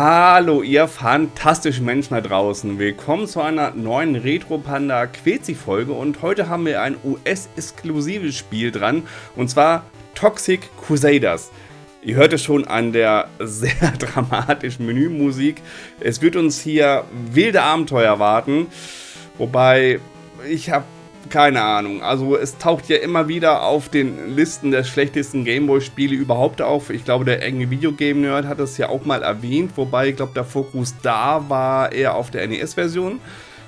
Hallo ihr fantastischen Menschen da draußen. Willkommen zu einer neuen Retro Panda Quetzi Folge und heute haben wir ein US-exklusives Spiel dran und zwar Toxic Crusaders. Ihr hört es schon an der sehr dramatischen Menümusik. Es wird uns hier wilde Abenteuer warten, wobei ich habe keine Ahnung. Also es taucht ja immer wieder auf den Listen der schlechtesten Gameboy-Spiele überhaupt auf. Ich glaube, der enge Videogame-Nerd hat das ja auch mal erwähnt, wobei ich glaube, der Fokus da war eher auf der NES-Version.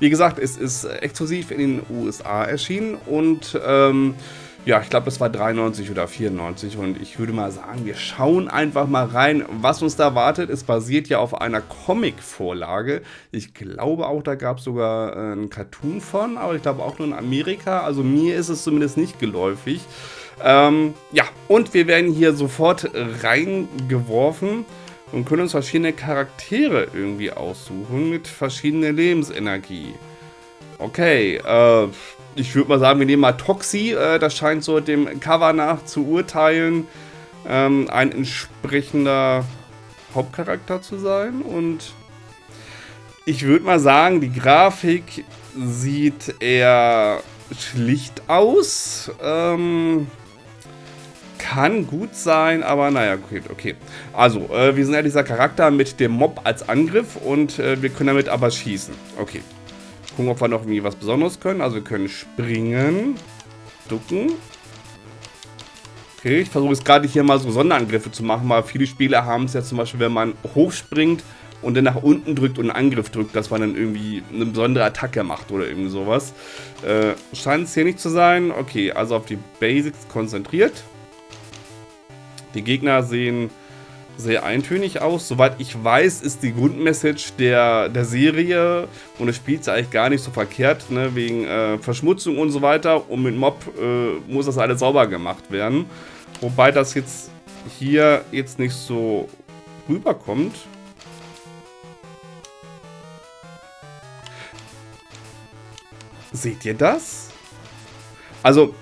Wie gesagt, es ist exklusiv in den USA erschienen und ähm, ja, ich glaube, das war 93 oder 94 und ich würde mal sagen, wir schauen einfach mal rein, was uns da wartet. Es basiert ja auf einer Comic-Vorlage. Ich glaube auch, da gab es sogar äh, einen Cartoon von, aber ich glaube auch nur in Amerika. Also mir ist es zumindest nicht geläufig. Ähm, ja, und wir werden hier sofort reingeworfen und können uns verschiedene Charaktere irgendwie aussuchen mit verschiedener Lebensenergie. Okay, äh, ich würde mal sagen, wir nehmen mal Toxi. Äh, das scheint so dem Cover nach zu urteilen. Ähm, ein entsprechender Hauptcharakter zu sein. Und ich würde mal sagen, die Grafik sieht eher schlicht aus. Ähm, kann gut sein, aber naja, okay. okay. Also, äh, wir sind ja dieser Charakter mit dem Mob als Angriff und äh, wir können damit aber schießen. Okay. Gucken, ob wir noch irgendwie was Besonderes können. Also wir können springen, ducken. Okay, ich versuche jetzt gerade hier mal so Sonderangriffe zu machen, weil viele Spieler haben es ja zum Beispiel, wenn man hochspringt und dann nach unten drückt und einen Angriff drückt, dass man dann irgendwie eine besondere Attacke macht oder irgendwie sowas. Äh, scheint es hier nicht zu sein. Okay, also auf die Basics konzentriert. Die Gegner sehen sehr eintönig aus. Soweit ich weiß, ist die Grundmessage der, der Serie und es spielt eigentlich gar nicht so verkehrt, ne, wegen äh, Verschmutzung und so weiter. Und mit Mob äh, muss das alles sauber gemacht werden. Wobei das jetzt hier jetzt nicht so rüberkommt. Seht ihr das? Also,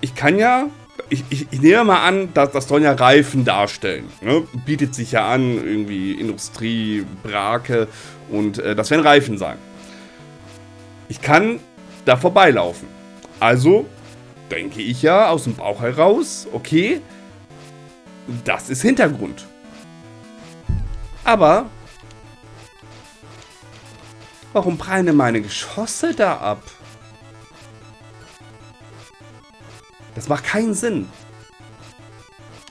ich kann ja ich, ich, ich, nehme mal an, dass das sollen ja Reifen darstellen. Ne? Bietet sich ja an, irgendwie Industrie, Brake und äh, das werden Reifen sein. Ich kann da vorbeilaufen. Also denke ich ja aus dem Bauch heraus, okay, das ist Hintergrund. Aber warum prallen meine Geschosse da ab? Das macht keinen Sinn.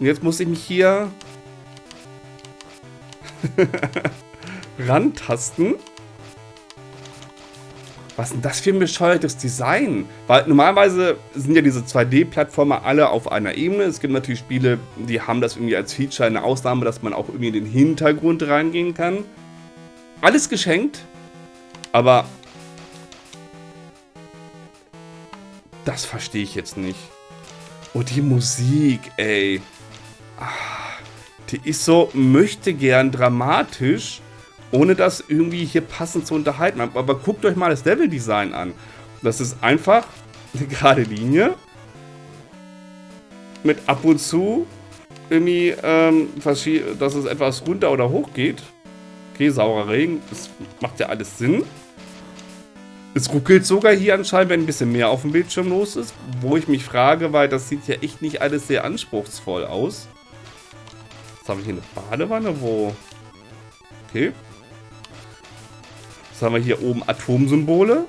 Und jetzt muss ich mich hier rantasten. Was ist denn das für ein bescheuertes Design? Weil normalerweise sind ja diese 2D-Plattformer alle auf einer Ebene. Es gibt natürlich Spiele, die haben das irgendwie als Feature, eine Ausnahme, dass man auch irgendwie in den Hintergrund reingehen kann. Alles geschenkt, aber das verstehe ich jetzt nicht. Oh, die Musik, ey. Ah, die ist so, möchte gern dramatisch, ohne das irgendwie hier passend zu unterhalten. Aber guckt euch mal das Level-Design an. Das ist einfach eine gerade Linie. Mit ab und zu irgendwie, ähm, dass es etwas runter oder hoch geht. Okay, saurer Regen, das macht ja alles Sinn. Es ruckelt sogar hier anscheinend, wenn ein bisschen mehr auf dem Bildschirm los ist. Wo ich mich frage, weil das sieht ja echt nicht alles sehr anspruchsvoll aus. Jetzt habe ich hier eine Badewanne, wo... Okay. Jetzt haben wir hier oben Atomsymbole.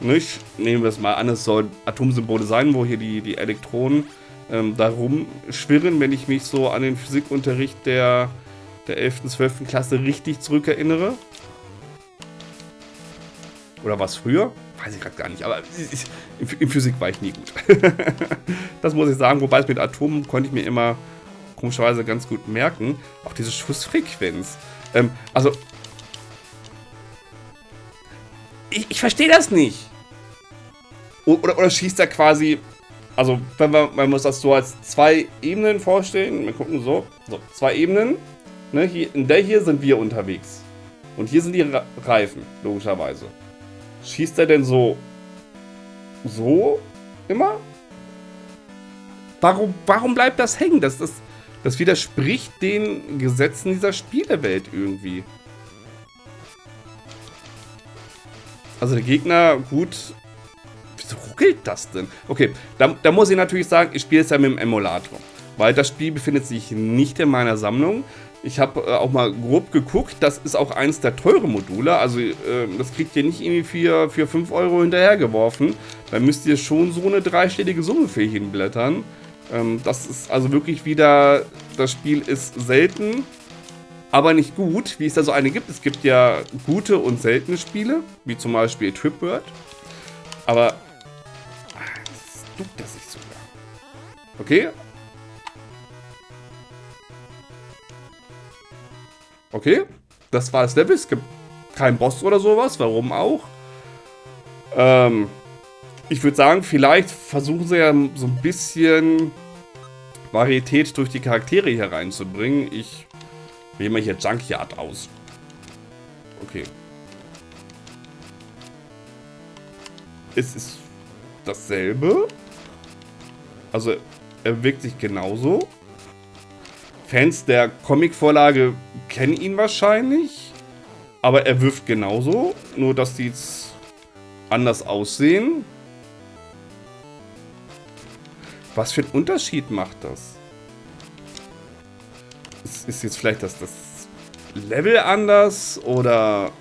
Nicht? Nehmen wir es mal an, es sollen Atomsymbole sein, wo hier die, die Elektronen ähm, da rumschwirren, wenn ich mich so an den Physikunterricht der, der 11. und 12. Klasse richtig zurückerinnere. Oder war es früher? Weiß ich gerade gar nicht, aber in Physik war ich nie gut. das muss ich sagen, wobei es mit Atomen konnte ich mir immer komischerweise ganz gut merken. Auch diese Schussfrequenz. Ähm, also, ich, ich verstehe das nicht. Oder, oder schießt er quasi, also wenn man, man muss das so als zwei Ebenen vorstellen. Wir gucken so, so zwei Ebenen. Ne, hier, in der hier sind wir unterwegs. Und hier sind die Reifen, logischerweise. Schießt er denn so... So? Immer? Warum, warum bleibt das hängen? Das, das, das widerspricht den Gesetzen dieser Spielewelt irgendwie. Also der Gegner, gut. Wieso ruckelt das denn? Okay, da, da muss ich natürlich sagen, ich spiele es ja mit dem Emulator. Weil das Spiel befindet sich nicht in meiner Sammlung. Ich habe äh, auch mal grob geguckt, das ist auch eins der teuren Module. Also äh, das kriegt ihr nicht irgendwie für, für 5 Euro hinterhergeworfen. Da müsst ihr schon so eine dreistellige Summe für hinblättern. Ähm, das ist also wirklich wieder, das Spiel ist selten, aber nicht gut, wie es da so eine gibt. Es gibt ja gute und seltene Spiele, wie zum Beispiel Tripword. Aber ah, das duckt das sich sogar. Okay, Okay, das war das Level. Es gibt keinen Boss oder sowas. Warum auch? Ähm, ich würde sagen, vielleicht versuchen sie ja so ein bisschen Varietät durch die Charaktere hier reinzubringen. Ich wähle mal hier Junkyard aus. Okay. Es ist dasselbe. Also, er wirkt sich genauso. Fans der Comicvorlage kennen ihn wahrscheinlich. Aber er wirft genauso. Nur, dass die jetzt anders aussehen. Was für einen Unterschied macht das? Ist, ist jetzt vielleicht das, das Level anders? Oder...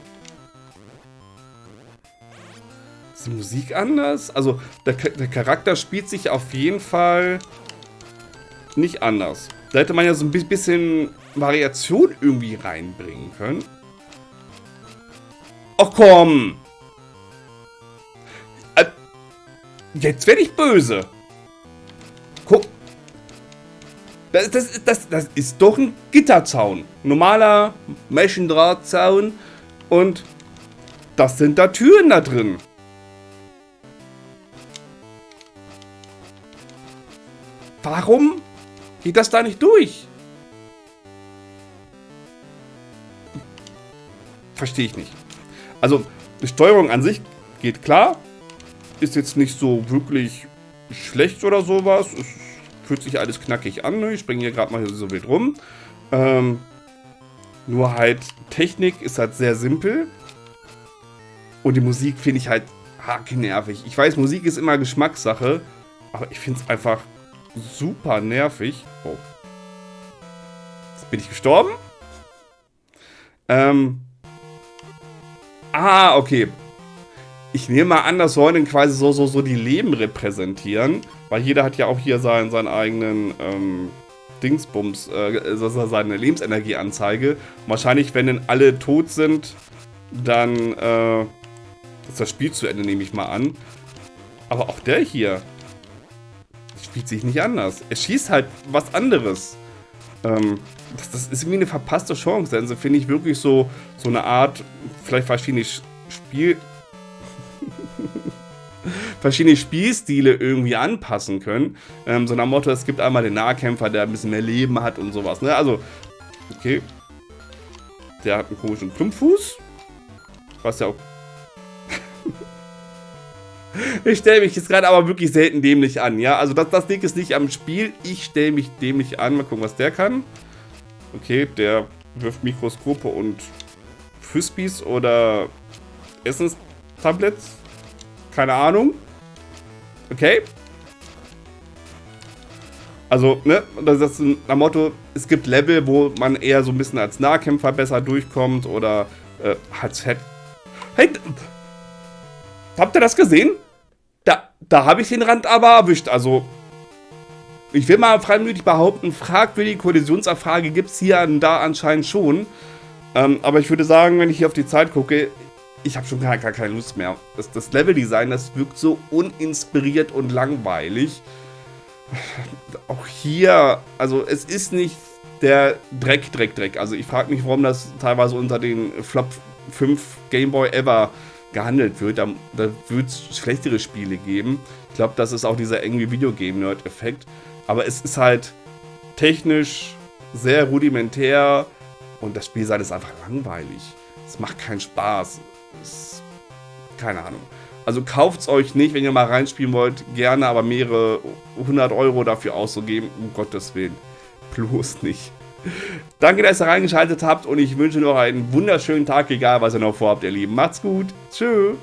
Ist die Musik anders? Also, der, der Charakter spielt sich auf jeden Fall nicht anders. Da hätte man ja so ein bisschen Variation irgendwie reinbringen können. Ach komm! Äh, jetzt werde ich böse. Guck. Das, das, das, das ist doch ein Gitterzaun. Normaler Maschendrahtzaun. Und das sind da Türen da drin. Warum Geht das da nicht durch? Verstehe ich nicht. Also, die Steuerung an sich geht klar. Ist jetzt nicht so wirklich schlecht oder sowas. Es fühlt sich alles knackig an. Ich springe hier gerade mal so wild rum. Ähm, nur halt, Technik ist halt sehr simpel. Und die Musik finde ich halt nervig. Ich weiß, Musik ist immer Geschmackssache. Aber ich finde es einfach super nervig. Oh. Jetzt bin ich gestorben. Ähm. Ah, okay. Ich nehme mal an, das sollen quasi so, so, so die Leben repräsentieren. Weil jeder hat ja auch hier seinen, seinen eigenen ähm, Dingsbums, äh, seine Lebensenergieanzeige. Und wahrscheinlich, wenn dann alle tot sind, dann äh, ist das Spiel zu Ende, nehme ich mal an. Aber auch der hier, spielt sich nicht anders. Er schießt halt was anderes. Ähm, das, das, ist irgendwie eine verpasste Chance. Also finde ich wirklich so, so eine Art, vielleicht verschiedene Spiel... verschiedene Spielstile irgendwie anpassen können. Ähm, so nach Motto, es gibt einmal den Nahkämpfer, der ein bisschen mehr Leben hat und sowas. Ne? Also, okay. Der hat einen komischen Klumpfuß. Was ja auch ich stelle mich jetzt gerade aber wirklich selten dämlich an, ja. Also das, das Ding ist nicht am Spiel. Ich stelle mich dämlich an. Mal gucken, was der kann. Okay, der wirft Mikroskope und Frisbees oder Essenstablets. Keine Ahnung. Okay. Also, ne, das ist ein Motto, es gibt Level, wo man eher so ein bisschen als Nahkämpfer besser durchkommt oder äh, als Head. Hey, habt ihr das gesehen? Da habe ich den Rand aber erwischt. Also, ich will mal freimütig behaupten, fragwürdige Kollisionserfrage gibt es hier und da anscheinend schon. Ähm, aber ich würde sagen, wenn ich hier auf die Zeit gucke, ich habe schon gar, gar, keine Lust mehr. Das, das Leveldesign, das wirkt so uninspiriert und langweilig. Auch hier, also es ist nicht der Dreck, Dreck, Dreck. Also ich frage mich, warum das teilweise unter den Flop 5 Game Boy Ever gehandelt wird. Da, da wird es schlechtere Spiele geben. Ich glaube, das ist auch dieser irgendwie Videogame-Nerd-Effekt. Aber es ist halt technisch sehr rudimentär und das Spielsein ist einfach langweilig. Es macht keinen Spaß. Es, keine Ahnung. Also kauft es euch nicht, wenn ihr mal reinspielen wollt. Gerne, aber mehrere hundert Euro dafür auszugeben, um Gottes Willen. Bloß nicht. Danke, dass ihr reingeschaltet habt und ich wünsche noch einen wunderschönen Tag, egal was ihr noch vorhabt, ihr Lieben. Macht's gut. Tschüss.